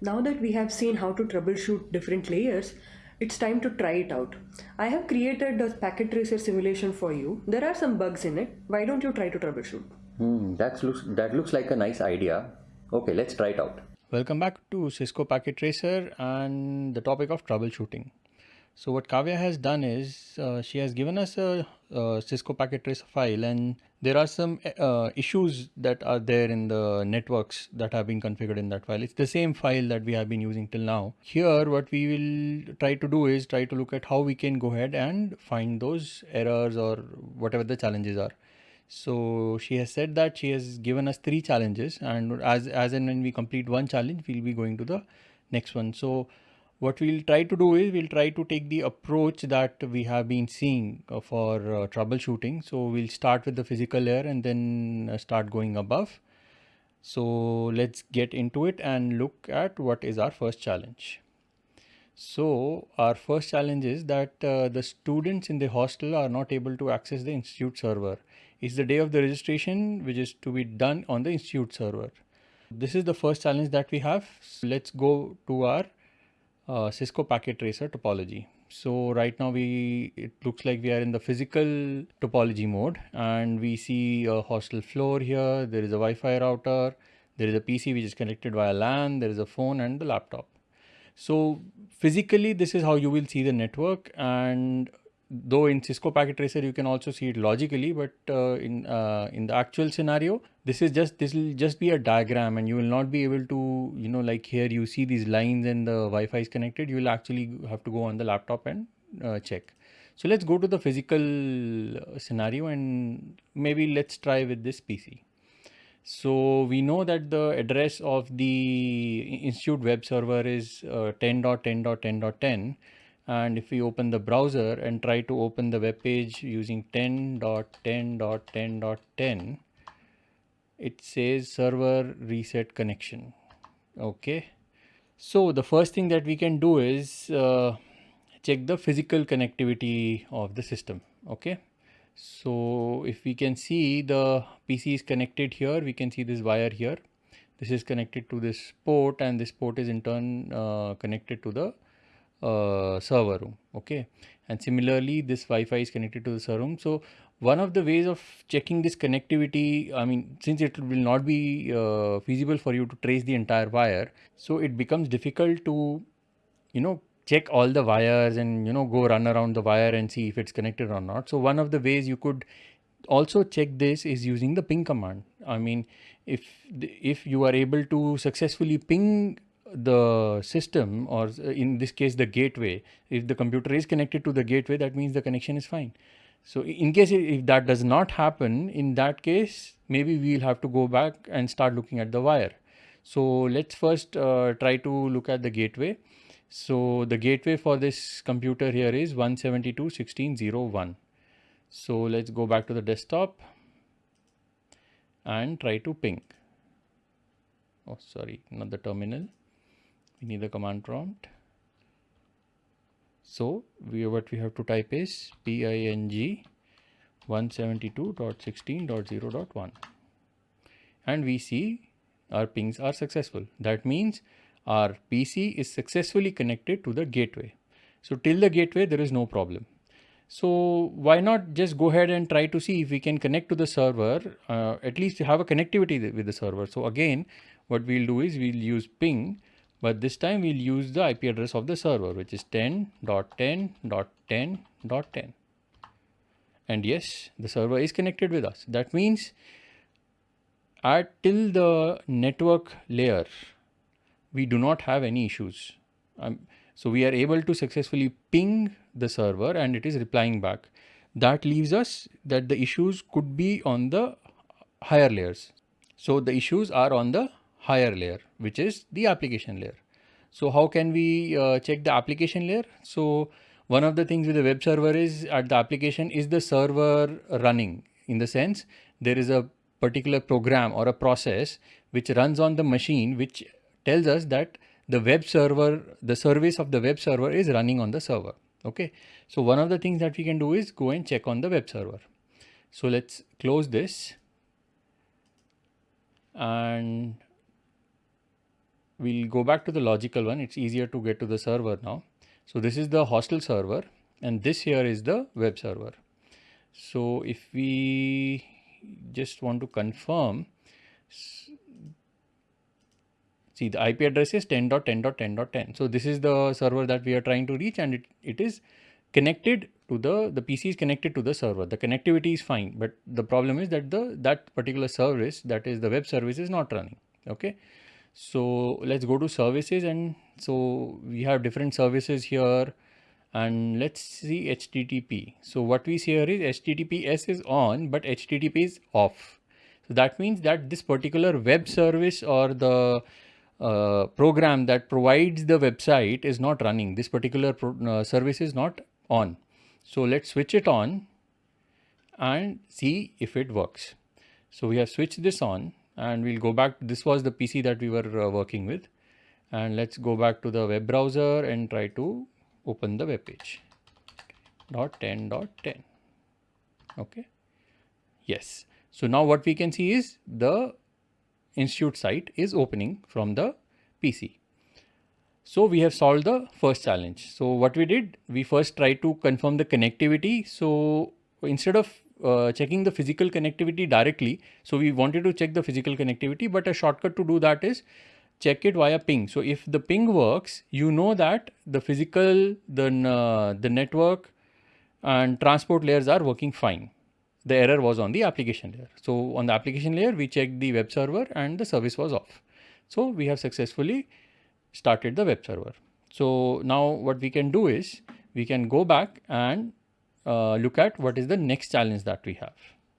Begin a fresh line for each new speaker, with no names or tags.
Now that we have seen how to troubleshoot different layers, it's time to try it out. I have created a packet tracer simulation for you. There are some bugs in it. Why don't you try to troubleshoot?
Hmm, that looks that looks like a nice idea. Okay, let's try it out.
Welcome back to Cisco Packet Tracer and the topic of troubleshooting. So what Kavya has done is uh, she has given us a, a, Cisco packet trace file and there are some uh, issues that are there in the networks that have been configured in that file. It's the same file that we have been using till now. Here what we will try to do is try to look at how we can go ahead and find those errors or whatever the challenges are. So she has said that she has given us three challenges and as, as and when we complete one challenge, we'll be going to the next one. So what we'll try to do is we'll try to take the approach that we have been seeing uh, for uh, troubleshooting. So we'll start with the physical layer and then uh, start going above. So let's get into it and look at what is our first challenge. So our first challenge is that uh, the students in the hostel are not able to access the institute server. It's the day of the registration which is to be done on the institute server. This is the first challenge that we have. So let's go to our uh, Cisco packet tracer topology. So right now we it looks like we are in the physical topology mode and we see a hostel floor here. There is a Wi-Fi router. There is a PC which is connected via LAN. There is a phone and the laptop. So physically this is how you will see the network and though in Cisco Packet Tracer you can also see it logically, but uh, in uh, in the actual scenario, this is just this will just be a diagram, and you will not be able to you know like here you see these lines and the Wi-Fi is connected. You will actually have to go on the laptop and uh, check. So let's go to the physical uh, scenario and maybe let's try with this PC. So we know that the address of the institute web server is uh, 10.10.10.10 and if we open the browser and try to open the web page using 10.10.10.10 it says server reset connection. Okay. So the first thing that we can do is uh, check the physical connectivity of the system. Okay. So if we can see the PC is connected here we can see this wire here. This is connected to this port and this port is in turn uh, connected to the uh, server room okay? And similarly this Wi-Fi is connected to the server room. So one of the ways of checking this connectivity I mean since it will not be uh, feasible for you to trace the entire wire so it becomes difficult to you know check all the wires and you know go run around the wire and see if it's connected or not. So one of the ways you could also check this is using the ping command. I mean if if you are able to successfully ping the system or in this case the gateway. If the computer is connected to the gateway that means the connection is fine. So in case if that does not happen in that case maybe we'll have to go back and start looking at the wire. So let's first uh, try to look at the gateway. So the gateway for this computer here is 172.16.01 so let's go back to the desktop and try to ping. Oh sorry not the terminal we need the command prompt. So we what we have to type is ping 172.16.0.1 and we see our pings are successful. That means our pc is successfully connected to the gateway. So till the gateway there is no problem. So why not just go ahead and try to see if we can connect to the server uh, at least have a connectivity with the server. So again what we'll do is we'll use ping but this time we'll use the IP address of the server which is 10.10.10.10 and yes the server is connected with us. That means at till the network layer we do not have any issues. Um, so we are able to successfully ping the server and it is replying back. That leaves us that the issues could be on the higher layers. So the issues are on the higher layer, which is the application layer. So how can we uh, check the application layer? So one of the things with the web server is at the application is the server running in the sense there is a particular program or a process which runs on the machine which tells us that the web server, the service of the web server is running on the server. Okay. So one of the things that we can do is go and check on the web server. So let's close this and we'll go back to the logical one. It's easier to get to the server now. So this is the hostel server and this here is the web server. So if we just want to confirm, see the IP address is 10.10.10.10. So this is the server that we are trying to reach and it, it is connected to the, the PC is connected to the server. The connectivity is fine, but the problem is that the, that particular service, that is the web service is not running. Okay. So let's go to services and so we have different services here and let's see HTTP. So what we see here is HTTPS is on, but HTTP is off. So that means that this particular web service or the uh, program that provides the website is not running. This particular uh, service is not on. So let's switch it on and see if it works. So we have switched this on and we'll go back. This was the PC that we were uh, working with. And let's go back to the web browser and try to open the web page. Dot 10 dot 10 okay. Yes. So now what we can see is the institute site is opening from the pc so we have solved the first challenge. So what we did we first tried to confirm the connectivity. So instead of uh, checking the physical connectivity directly so we wanted to check the physical connectivity but a shortcut to do that is check it via ping. So if the ping works, you know that the physical, the, uh, the network and transport layers are working fine. The error was on the application layer. So on the application layer, we checked the web server and the service was off. So we have successfully started the web server. So now what we can do is we can go back and uh, look at what is the next challenge that we have.